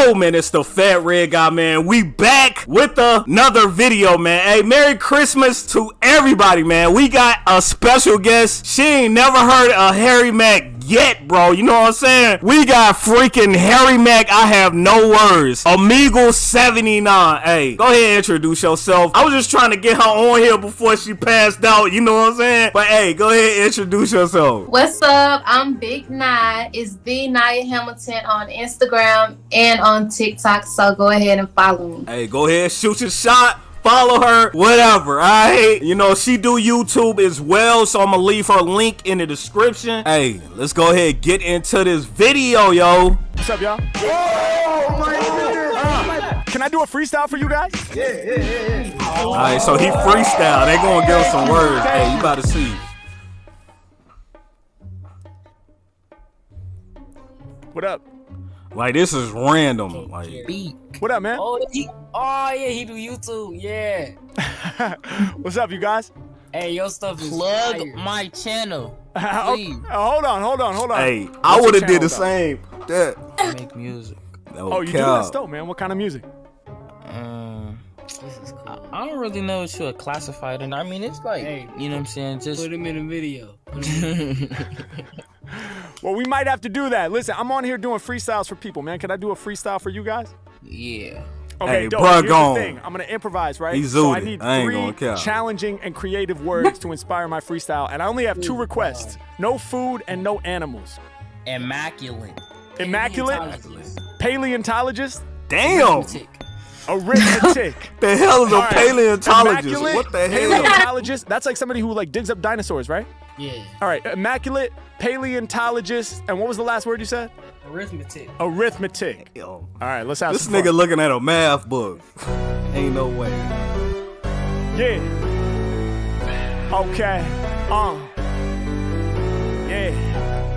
Yo, man, it's the Fat Red Guy, man. We back with another video, man. Hey, Merry Christmas to everybody, man. We got a special guest. She ain't never heard of Harry Mack yet, bro. You know what I'm saying? We got freaking Harry Mack. I have no words. Amigo 79. Hey, go ahead and introduce yourself. I was just trying to get her on here before she passed out. You know what I'm saying? But hey, go ahead and introduce yourself. What's up? I'm Big Nye. It's the Nia Hamilton on Instagram and on TikTok. So go ahead and follow me. Hey, go ahead, shoot your shot follow her, whatever. Alright, you know she do YouTube as well, so I'm gonna leave her link in the description. Hey, let's go ahead get into this video, yo. What's up, y'all? Oh my goodness! Uh, can I do a freestyle for you guys? Yeah, yeah, yeah, yeah. All right, so he freestyle. They gonna give us some words. Hey, you about to see. What up? Like this is random. Like beat. What up, man? Oh, he, oh yeah, he do YouTube. Yeah. What's up, you guys? Hey, your stuff is plug fire. my channel. okay, uh, hold on, hold on, hold on. Hey, What's I would have did the though? same. That. I make music. No Oh, you do? that That's dope, man. What kind of music? Um, This is I, cool. I don't really know what you would classify it in. I mean, it's like Hey, you know what I'm saying. Just Put him in a video. Put him in- Well, we might have to do that. Listen, I'm on here doing freestyles for people, man. Can I do a freestyle for you guys? yeah. Okay, Hey, dope. bruh, Here's gone. the thing. I'm gonna improvise, right? He so I need I ain't three challenging and creative words to inspire my freestyle, and I only have two requests: no food and no animals. Immaculate. Immaculate, paleontologist, Damn. Tick. arithmetic. The hell is a All right. paleontologist? Immaculate, What the hell? Is that? Paleontologist. That's like somebody who like digs up dinosaurs, right? Yeah. All right, immaculate, paleontologist, and what was the last word you said? Arithmetic. Arithmetic. Yo, All right, let's have this some nigga fun. looking at a math book. Ain't no way. Yeah. Okay. Uh. Yeah.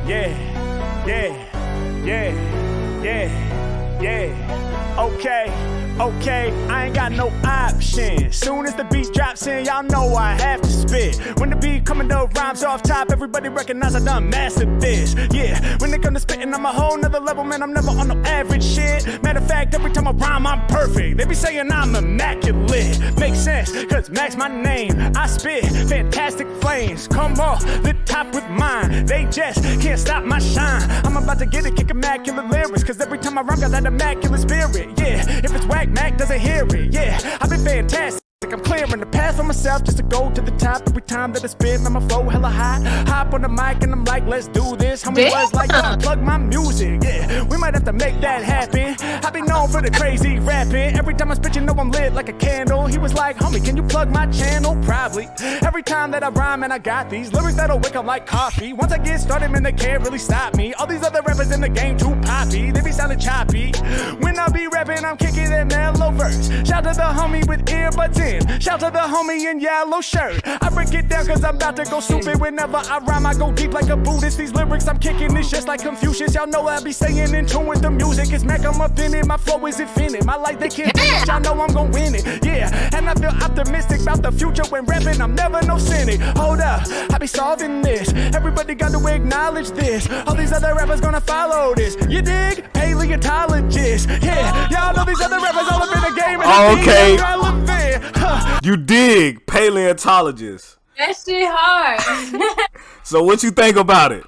Yeah. Yeah. Yeah. Yeah. Yeah. Okay. Okay, I ain't got no option. Soon as the beat drops in, y'all know I have to spit. When the beat coming up rhymes off top, everybody recognize I done mastered this. Yeah, when it come to spitting, I'm a whole nother level, man. I'm never on no average shit. Matter of fact, every time I rhyme, I'm perfect. They be saying I'm immaculate. Makes sense, cause Max my name. I spit fantastic flames. Come off the top with mine. They just can't stop my shine. I'm about to get it, kick immaculate lyrics. Cause every time I rhyme, I got that immaculate spirit. Yeah, if it's whack, Mac doesn't hear it. Yeah, I've been fantastic. I'm clearing the path for myself just to go to the top. Every time that I my flow hella high. Hop on the mic and I'm like, let's do this. Homie Damn. was like, yo, plug my music. Yeah, we might have to make that happen. I've been known for the crazy rapping. Every time I spit, you know I'm lit like a candle. He was like, homie, can you plug my channel? Probably. Every time that I rhyme and I got these lyrics that'll wake up like coffee. Once I get started, man, they can't really stop me. All these other rappers in the game too poppy. They be sounding choppy. When I be rapping, I'm kicking that mellow verse. Shout to the homie with earbuds in. Shout to the homie in yellow shirt. I break it down cause I'm about to go stupid. Whenever I rhyme, I go deep like a Buddhist. These lyrics I'm kicking is just like Confucius. Y'all know I be saying in tune with the music. It's Mac, I'm offended. My flow is infinite. My life, they can't it. Y'all know I'm gonna win it. Yeah, and I feel optimistic about the future when rapping. I'm never no cynic. Hold up, I be solving this. Everybody got to acknowledge this. All these other rappers gonna follow this. You dig? Paleontologist. Yeah, y'all know these other rappers all up in the game. And Okay. I. Huh. You dig paleontologist. That shit hard. So what you think about it?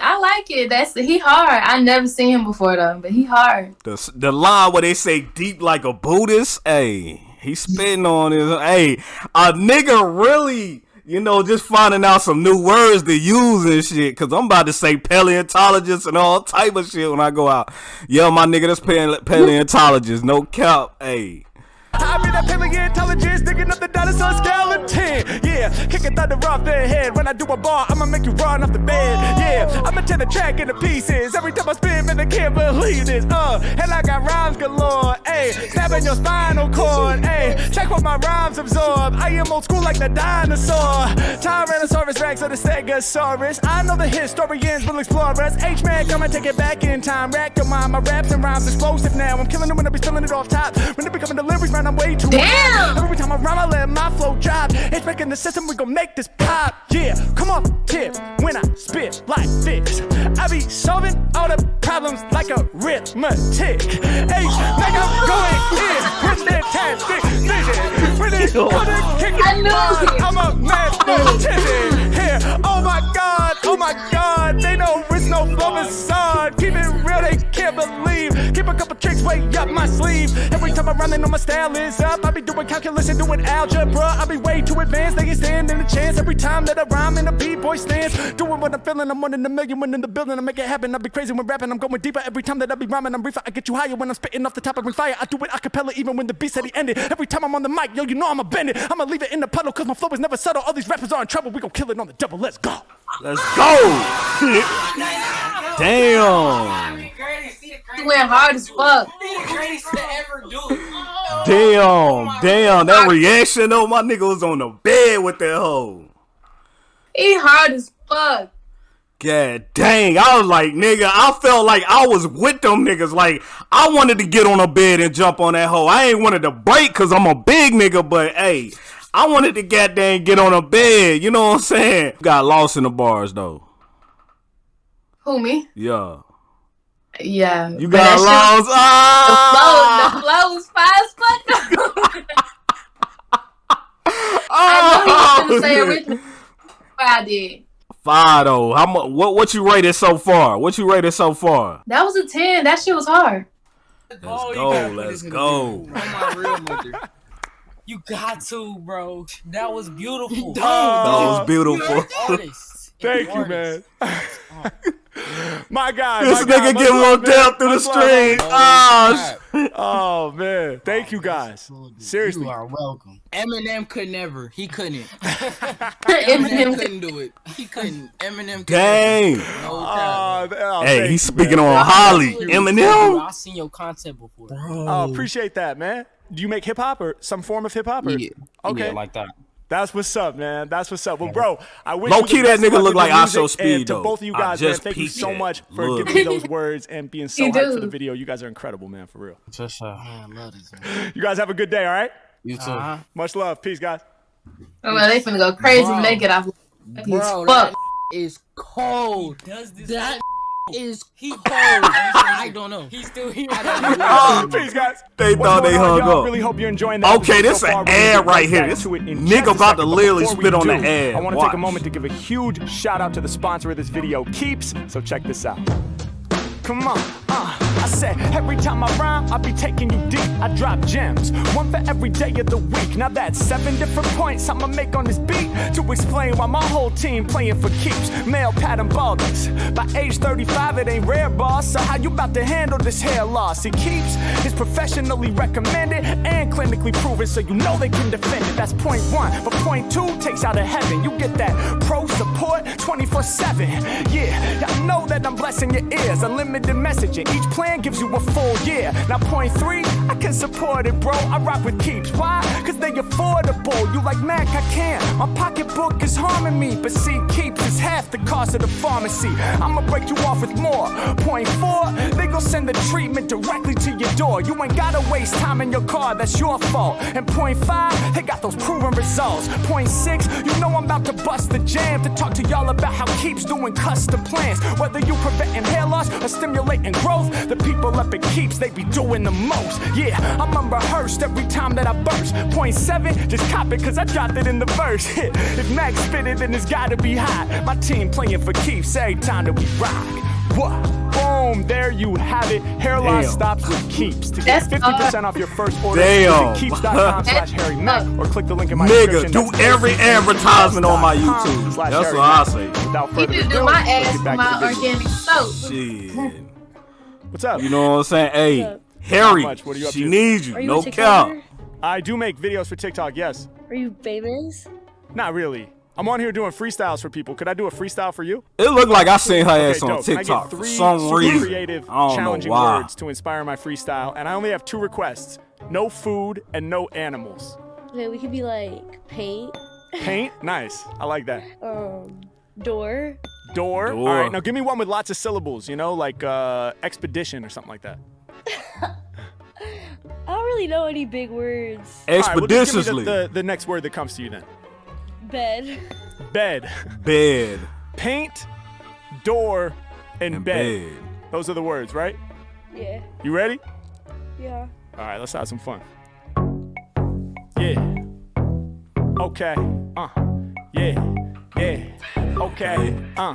I like it. That's he hard. I never seen him before though, but he hard. The the line where they say deep like a Buddhist. Hey, he spitting on his. Hey, a nigga really. You know, just finding out some new words to use and shit. Cause I'm about to say paleontologist and all type of shit when I go out. Yo, my nigga, that's pale- paleontologist. No cap. Hey. Paleontologist digging up the dinosaur skeleton. Yeah, kicking thunder off their head. When I do a bar, I'ma make you run off the bed. Yeah, I'ma tear the track into pieces. Every time I spin, man, they can't believe this. Uh, and I got rhymes galore. Ayy, snapping your spinal cord. Ayy, check what my rhymes absorb. I am old school like the dinosaur. Tyrannosaurus Rex or the Stegosaurus. I know the historians will explore us. H-Man, come and take it back in time. Rack your mind, my raps and rhymes explosive now. I'm killing them when I be spilling it off top. When they be coming deliveries, man, I'm way too Damn! Every time I rhyme, I let my flow drop. It's making the system, we gon' make this pop. Yeah, come on, tip when I spit like this. I be solving all the problems like a arithmetic. Hey, like I'm going in with fantastic vision. When it's gonna kick I it knew. I'm a mathematician. Here, oh my god, oh my god, they know it's no flow facade. Keep it real, they can't believe. Keep a couple tricks way up my sleeve. Every time I run, they know my style is up. I be doing calculus and doing algebra. I be way too advanced, they ain't standing a chance. Every time that I rhyme in a b-boy stance, doing what I'm feeling, I'm one in a million, one in the building, I make it happen. I be crazy when rapping, I'm going deeper. Every time that I be rhyming, I'm reefer. I get you higher when I'm spitting off the top of my fire. I do it a cappella even when the beat said he ended. Every time I'm on the mic, yo, you know I'ma bend it. I'ma leave it in the puddle, cause my flow is never subtle. All these rappers are in trouble, we gon' kill it on the double. Let's go. Let's go. Damn. He went hard as fuck. Damn. Oh damn. That reaction though, my nigga was on the bed with that hoe. He hard as fuck. God dang. I was like, nigga, I felt like I was with them niggas. Like, I wanted to get on a bed and jump on that hoe. I ain't wanted to break because I'm a big nigga, but hey, I wanted to goddamn get on a bed. You know what I'm saying? Got lost in the bars though. Who me? Yeah. Yeah. You got that shit- lost. Ah! The flow, the flow was fire as fuck. I know he was gonna say Oh, original. But I did. Five though. How much? What? What you rated so far? What you rated so far? That was a ten. That shit was hard. Let's Oh, go. Let's this go. video. On my real mother. You got to, bro. That was beautiful. That was beautiful. Thank you, man. My God. This my nigga much getting love, looked down through the street. love, stream. man. Ah, Oh man, thank you guys. Seriously. You are welcome. Eminem could never. He couldn't. Eminem Eminem. couldn't do it. He couldn't. Eminem could dang. No Oh, cap. th- oh, Hey, he's you, speaking man. on Holly. Eminem. I seen your content before. Oh, appreciate that, man. Do you make hip hop or some form of hip hop? Or? Yeah. Okay. Yeah, like that. That's what's up, man. That's what's up. Well, bro, I wish Low you the key, that best of nigga luck look with like your I Show music. Speed, And to both of you I guys, man, thank you so that. much for Look. giving me those words and being so You hyped for the video. You guys are incredible, man, for real. Just uh, Man, I love this man. You guys have a good day, all right? you too. Uh-huh. Much love. Peace, guys. Oh, well, they finna go crazy Bro. when they get off. Bro, fuck. is cold. Does this? That is he cold. I don't know. He's still here. Oh, peace, guys. They What's thought they on, hung y'all? up. Really hope you're enjoying that. Okay, this so an far. We're gonna ad right here. back This to it in nigga just a about to literally before we spit on the do, ad. I want to take a moment to give a huge shout out to the sponsor of this video, Keeps. So check this out. Come on, uh, I said every time I rhyme, I be taking you deep. I drop gems, one for every day of the week. Now that's seven different points I'ma make on this beat to explain why my whole team playing for keeps. Male pattern baldness. By age 35, it ain't rare, boss. So how you about to handle this hair loss? It keeps is professionally recommended and clinically proven, so you know they can defend it. That's point one. But point two takes out of heaven. You get that pro support 24/7. Yeah, y'all know that I'm blessing your ears. Unlimited messaging. Each plan gives you a full year. Now point three, I can support it, bro. I rock with keeps. Why? Cause they affordable. You like Mac, I can't. My pocketbook is harming me. But see, keeps is half the cost of the pharmacy. I'ma break you off with more. Point four, they gon' send the treatment directly to your door. You ain't gotta waste time in your car, that's your fault. And point five, they got those proven results. Point six, you know I'm about to bust the jam to talk to y'all about how keeps doing custom plans. Whether you preventing hair loss or stimulating growth, the people up at keeps, they be doing the most. Yeah, I'm unrehearsed every time that I burst. Point seven, just cop it cause I dropped it in the verse. if Max spit it, then it's gotta be hot. My team playing for keeps every time that we rock. What? Boom, there you have it. Hair loss Damn. stops with keeps. To get That's 50% off your first order, Damn. visit keeps.com slash Harry Mack or click the link in my Nigga, description. do every advertisement on my YouTube. That's what I say. Without He further ado, do my let's ass get for back my to the organic soap. Shit. What's up? You know what I'm saying? Hey, Harry, much. What are you up she to? needs you. Are you No a cap. I do make videos for TikTok, yes. Are you famous? Not really. I'm on here doing freestyles for people. Could I do a freestyle for you? It looked like I seen her ass Okay, on dope. I TikTok get for three some super reason. creative, I don't know challenging why. words to inspire my freestyle, and I only have two requests: no food and no animals. Okay, we could be like paint, Paint, nice. I like that. um, door. Door. Door. All right, now give me one with lots of syllables. You know, like uh, expedition or something like that. I don't really know any big words. All right, well, just give me the, the, the next word that comes to you then. Bed, Bed. Bed. Paint. door, and, And bed. bed. Those are the words, right? Yeah. You ready? Yeah. All right, let's have some fun. Yeah. Okay. Uh. Yeah. Yeah. Okay. Uh.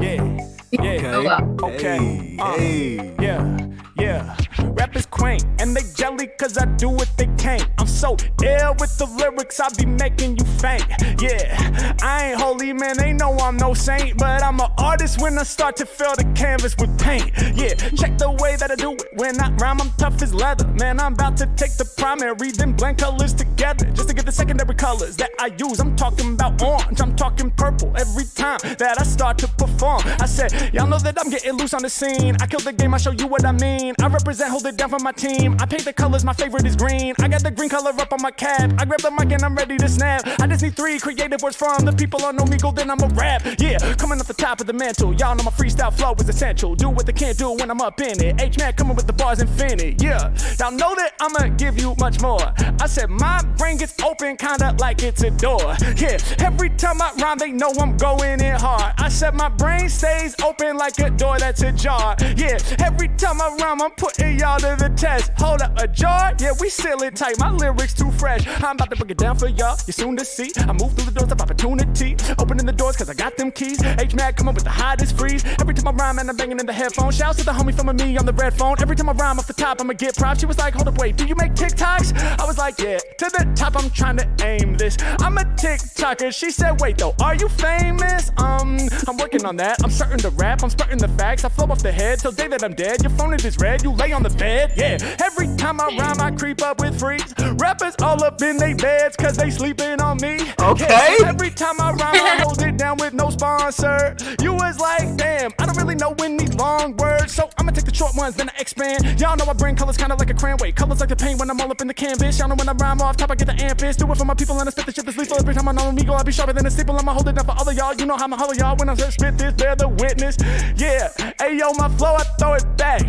Yeah. Yeah. Okay. Hey, uh. hey. Yeah, yeah. Rap is quaint, and they jelly cause I do what they can't. I'm so ill with the lyrics, I be making you faint. Yeah, I ain't holy, man, they know I'm no saint. But I'm an artist when I start to fill the canvas with paint. Yeah, check the way that I do it. When I rhyme, I'm tough as leather. Man, I'm about to take the primary, then blend colors together. Just to get the secondary colors that I use. I'm talking about orange, I'm talking purple every time that I start to perform. I said, Y'all know that I'm getting loose on the scene. I kill the game, I show you what I mean. I represent, hold it down for my team. I paint the colors, my favorite is green. I got the green color up on my cap. I grab the mic and I'm ready to snap. I just need three creative words from the people on go then I'm a rap. Yeah, coming off the top of the mantle. Y'all know my freestyle flow is essential. Do what they can't do when I'm up in it. H man coming with the bars infinite. Yeah, y'all know that I'ma give you much more. I said my brain gets open, kinda like it's a door. Yeah, every time I rhyme, they know I'm going in hard. I said my brain stays open like a door that's ajar. Yeah, every time I rhyme, I'm putting y'all to the test. Hold up, a jar? Yeah, we seal it tight. My lyrics too fresh. I'm about to break it down for y'all. You soon to see. I move through the doors of opportunity. Opening the doors cause I got them keys. H Mad coming with the hottest freeze. Every time I rhyme and I'm banging in the headphones. Shouts to the homie filming me on the red phone. Every time I rhyme off the top, I'ma get props. She was like, hold up, wait, do you make TikToks? I was like, yeah. To the top, I'm trying to aim this. I'm a TikToker. She said, wait though, are you famous? Um, I'm working on that. I'm starting to rap. I'm starting the facts. I flow off the head till day that I'm dead. Your phone is red. You lay on the bed. Yeah. Every time I rhyme, I creep up with freaks. Rappers all up in they beds cause they sleeping on me. Okay. Every time I rhyme, I hold it down with no sponsor. You was like, damn, I don't really know when any long words. So I'ma take the short ones, then I expand. Y'all know I bring colors kinda like a cranway. Colors like the paint when I'm all up in the canvas. Y'all know when I rhyme off top, I get the ampest. Do it for my people and I spit the shit that's lethal. Every time I know me go, I be sharper than a staple. I'ma hold it down for all of y'all. You know how I'ma holler y'all when I spit this, bear the witness. Yeah, hey yo, my flow, I throw it back.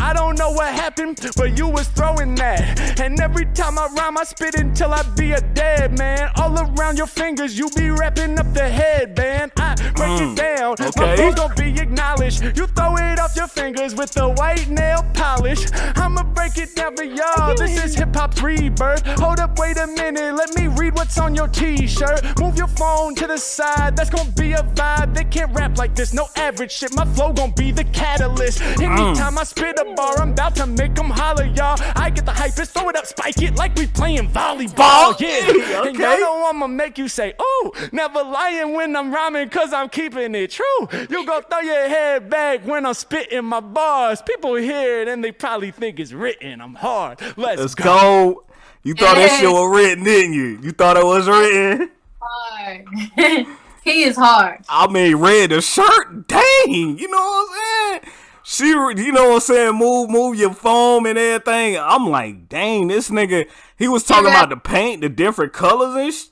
I don't know what happened, but you was throwing that. And every time I rhyme, I spit until I be a dead man. All around your fingers, you be wrapping up the headband. I break it mm, down, my okay. flow's gonna be acknowledged. You throw it off your fingers with the white nail polish. I'ma break it down for y'all. This is hip hop's rebirth. Hold up, wait a minute, let me read what's on your t-shirt. Move your phone to the side, that's gonna be a vibe. They can't rap like this, no average shit. My flow gonna be the catalyst. Mm. Anytime I spit a bar, I'm about to make them holler, y'all. I get the hype, throw it up, spike it like we playing volleyball. Ball? Yeah, and y'all know I'ma make you say, ooh, never lying when I'm rhyming, cause I'm keeping it true. You go throw your head back when I'm spitting my bars. People hear it and they probably think it's written. I'm hard. Let's, Let's go. go. You thought that shit was written, didn't you? You thought it was written? Hard. he is hard. I mean, red the shirt. Dang, you know what I'm saying? She, you know what I'm saying? Move, move your foam and everything. I'm like, dang, this nigga. He was talking about the paint, the different colors and sh-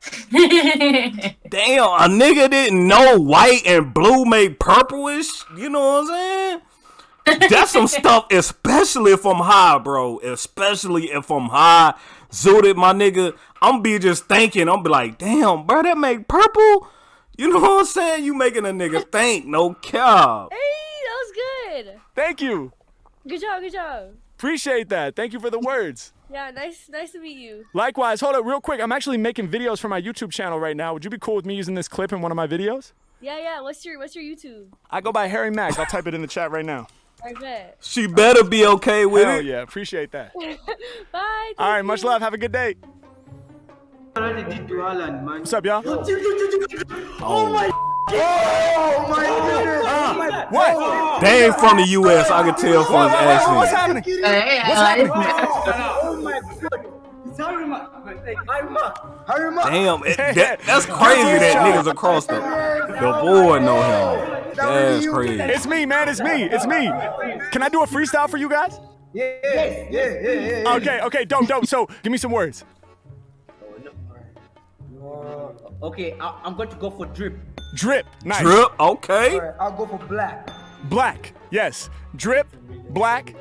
Damn, a nigga didn't know white and blue made purplish. You know what I'm saying? That's some stuff, especially if I'm high, bro. Especially if I'm high. Zooted, my nigga. I'm be just thinking, I'm be like, damn, bro, that make purple? You know what I'm saying? You making a nigga think, no cap. Hey, that was good. Thank you. Good job. Good job. Appreciate that. Thank you for the words. Yeah, nice. Nice to meet you. Likewise, hold up real quick. I'm actually making videos for my YouTube channel right now. Would you be cool with me using this clip in one of my videos? Yeah, yeah. What's your What's your YouTube? I go by Harry Mack. I'll type it in the chat right now. I bet. She better be okay with Hell it. yeah, appreciate that. Bye. All right, thank much you. love. Have a good day. already did to Alan, man. What's up, y'all? Oh my Oh, oh my goodness! Oh What? They ain't from the U.S. I can tell from his What's accent. happening? What's happening? Oh my god! It's Harry Mack! Like, Harry Mack! Harima! Damn, it, that, that's crazy that niggas across the the board know him. That's crazy. It's me, man. It's me. It's me. Can I do a freestyle for you guys? Yeah, yeah, yeah, yeah, yeah, yeah. Okay, okay, dope, dope. So, give me some words. Okay, I, I'm going to go for drip. Drip. Nice. Drip, okay. Alright, I'll go for black. Black. Yes. Drip. Black.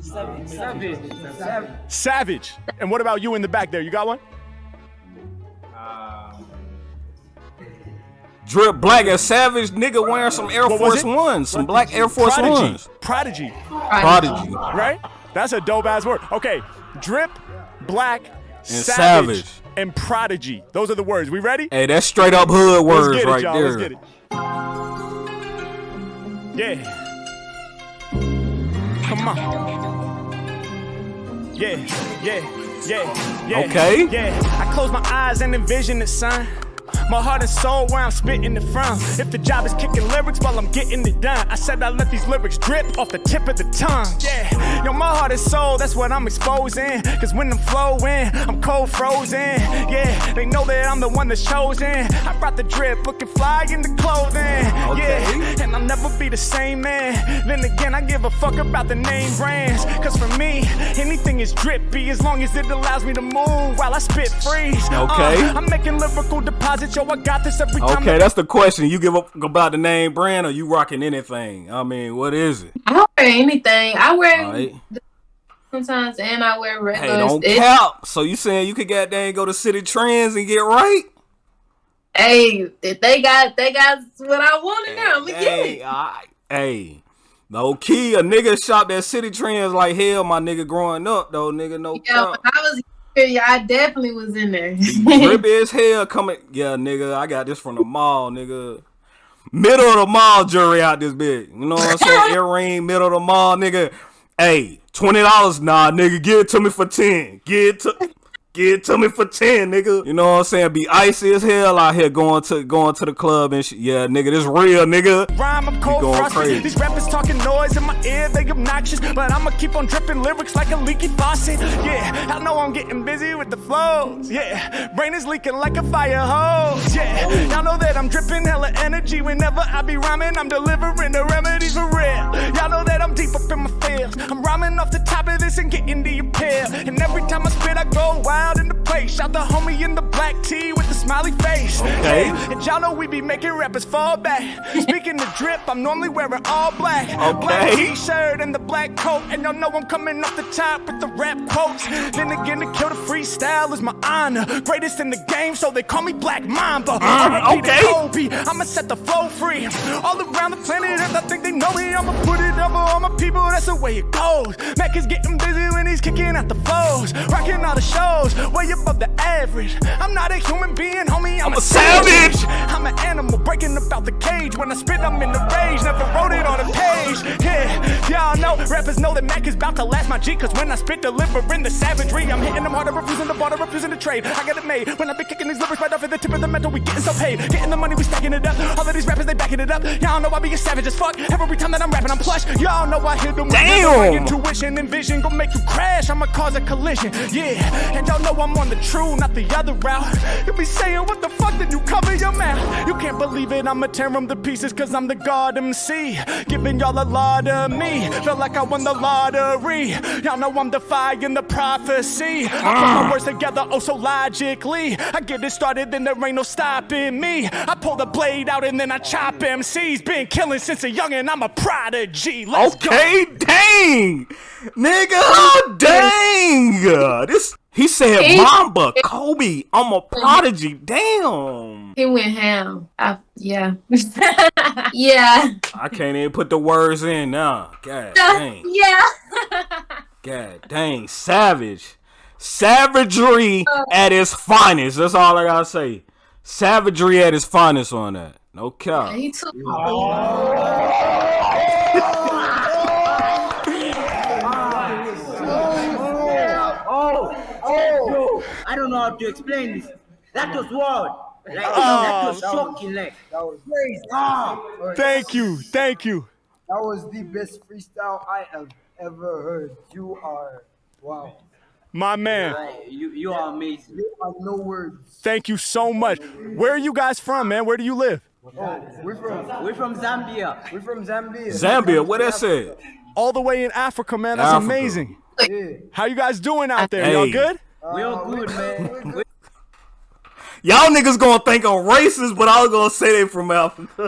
Savage. Savage. Savage. And what about you in the back there? You got one? Drip black and savage nigga wearing some Air Force? Ones, some black Air Force Prodigy. Ones. Prodigy. Prodigy. Right? That's a dope ass word. Okay. Drip, black, savage, savage. And prodigy. Those are the words. We ready? Hey, that's straight up hood Let's words get it, right y'all. there. Let's get it. Yeah. Come on. Yeah, yeah, yeah, yeah. Okay. Yeah. I close my eyes and envision it, son. My heart and soul where I'm spitting it from. If the job is kicking lyrics while I'm getting it done, I said I let these lyrics drip off the tip of the tongue. Yeah, yo, my heart and soul, that's what I'm exposing. Cause when I'm flowing, I'm cold frozen. Yeah, they know that I'm the one that's chosen. I brought the drip, looking fly in the clothing. Yeah, and I'll never be the same man. Then again, I give a fuck about the name brands. Cause for me, anything is drippy as long as it allows me to move while I spit freeze. Okay. Uh, I'm making lyrical deposits, yo, I got this every time. Okay, that's the question. You give up about the name brand or you rocking anything? I mean, what is it? I don't wear anything. I wear Alright. sometimes, and I wear regular. Hey, don't It's- cap. So you saying you could goddamn go to Citi Trends and get right? Hey, if they got they got what I wanted now, I'ma get Hey, it. I, hey, no key. A nigga shopped that Citi Trends like hell. My nigga growing up though, nigga. No Yeah, when cap. I was here, yeah, I definitely was in there. Drippy as hell coming. Yeah, nigga. I got this from the mall, nigga. Middle of the mall jury out this bitch. You know what I'm saying? Earring, middle of the mall, nigga. Hey, twenty dollars, nah, nigga. Give it to me for ten. Give it to. Give it to me for ten, nigga. You know what I'm saying? Be icy as hell out here going to going to the club and shit. Yeah, nigga, this real, nigga. Rhyme, I'm cold going frosted. crazy. These rappers talking noise in my ear, they obnoxious. But I'ma keep on dripping lyrics like a leaky faucet. Yeah, I know I'm getting busy with the flows. Yeah, brain is leaking like a fire hose. Yeah, y'all know that I'm dripping hella energy whenever I be rhyming. I'm delivering the remedies for real. Y'all know that I'm deep up in my feels. I'm rhyming off the top of this and getting the appeal. And every time I spit, I go wild in the place. Shout the homie in the black tee with the smiley face. Okay. Yeah, and y'all know we be making rappers fall back. Speaking of drip, I'm normally wearing all black. Black t-shirt and the black coat. And y'all know I'm coming off the top with the rap quotes. Then again, to kill the freestyle is my honor. Greatest in the game, so they call me Black Mamba. Uh, to okay. Kobe. I'ma set the flow free. All around the planet, Earth, I think they know me. I'ma put it over all my people, that's the way it goes. Mac is getting busy when he's kicking out the flows. Rocking all the shows, way above the average. I'm not a human being, homie, I'm, a savage. I'm an animal breaking about the cage. When I spit, I'm in the rage. Never wrote it on a page. Yeah, y'all know rappers know that Mac is about to last my G. Cause when I spit, delivering the savagery, I'm hitting them harder, refusing the border, refusing to trade. I got it made. When I be kicking these lyrics right off at the tip of the metal, we getting so paid. Getting the money, we stacking it up. All of these rappers, they backing it up. Y'all know I be a savage as fuck. Every time that I'm rapping, I'm plush. Y'all know I hit them Damn. intuition and vision. Gonna make you crash. I'ma cause a collision. Yeah, and y'all know I'm on the true, not the other route. You be saying, what the fuck did you cover your mouth? You can't believe it, I'ma tear them to pieces cause I'm the God MC. Giving y'all a lot of me. Feel like I won the lottery. Y'all know I'm defying the prophecy. I put my ah. words together oh so logically. I get it started, then there ain't no stopping me. I pull the blade out and then I chop MCs. Been killing since a youngin', I'm a prodigy. Let's go. Okay, dang, nigga, dang. This he said He- Mamba, Kobe. I'm a prodigy. Damn. He went ham. I, yeah, yeah, I can't even put the words in now. God dang. yeah. God dang. Savage. Savagery oh. at its finest. That's all I gotta say. Savagery at its finest on that. No cap. he took. Oh, I don't know how to explain this. That was wild. Like, that was shocking. Like, That was crazy. ah, Thank you, thank you. That was the best freestyle I have ever heard. You are wow. My man, like, you, you are amazing. You have no words. thank you so much. Where are you guys from, man? Where do you live? Oh, we're from We're from Zambia. we're from Zambia. Zambia, what that said? All the way in Africa, man. That's Africa. amazing. Yeah. How you guys doing out there? Y'all good? We are uh, good, man. We- Y'all niggas gonna think I'm racist, but I was gonna say they from Africa.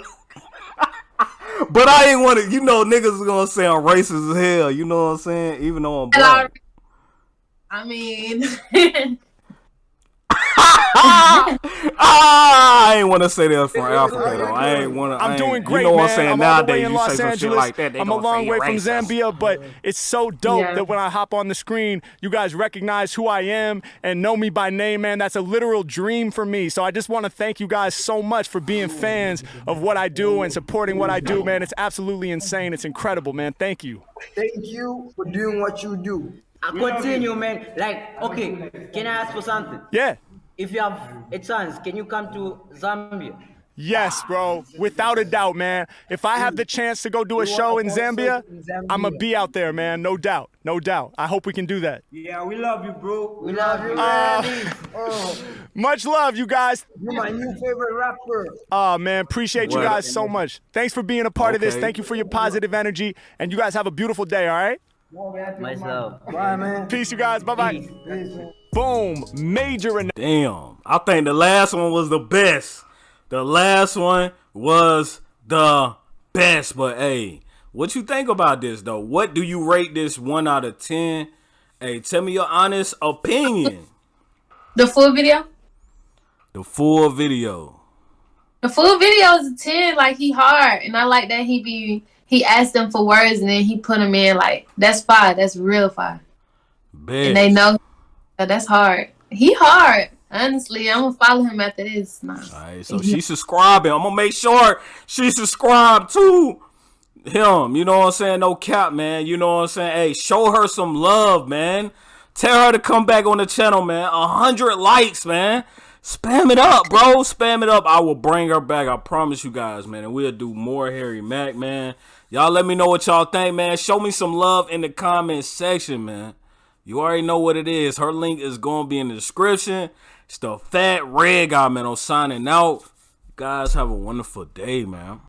but I ain't want to, you know, niggas is gonna say I'm racist as hell. You know what I'm saying? Even though I'm black. I mean, I ain't want to say that from Africa though. I ain't want to. I'm doing great, You know man. what I'm saying? I'm all the way Nowadays, you Los say some shit Angeles. like that, they I'm a long way from. Zambia, but it's so dope Yeah. that when I hop on the screen, you guys recognize who I am and know me by name, man. That's a literal dream for me. So I just want to thank you guys so much for being fans of what I do and supporting what I do, man. It's absolutely insane. It's incredible, man. Thank you. Thank you for doing what you do. I continue, man. Like, okay, can I ask for something? Yeah. If you have a chance, can you come to Zambia? Yes, bro. Without a doubt, man. If I have the chance to go do a show in Zambia. I'm going to be out there, man. No doubt. No doubt. I hope we can do that. Yeah, we love you, bro. We love you, Uh, man. Oh, Much love, you guys. you're my new favorite rapper. Oh, man. Appreciate you guys so much. Thanks for being a part of this. Thank you for your positive energy. And you guys have a beautiful day, all right? Myself. Bye, man. Peace, you guys. Bye bye. Peace, man. Boom. Major and Damn. I think the last one was the best. The last one was the best. But hey, what you think about this though? What do you rate this one out of ten? Hey, tell me your honest opinion. The full video? the full video. The full video is a 10. Like, he hard. And I like that he be, he asked them for words and then he put them in. Like, that's fire. That's real fire. Bet. And they know that that's hard. He hard. Honestly, I'm to follow him after this. Nah. Alright, so she subscribing. I'm gonna make sure she subscribe to him. You know what I'm saying? No cap, man. You know what I'm saying? Hey, show her some love, man. Tell her to come back on the channel, man. A hundred likes, man. Spam it up, bro. Spam it up. I will bring her back. I promise you guys, man. And we'll do more Harry Mack, man. Y'all let me know what y'all think, man. Show me some love in the comment section, man. You already know what it is. Her link is going to be in the description. It's the fat red guy, man. I'm signing out. You guys have a wonderful day, man.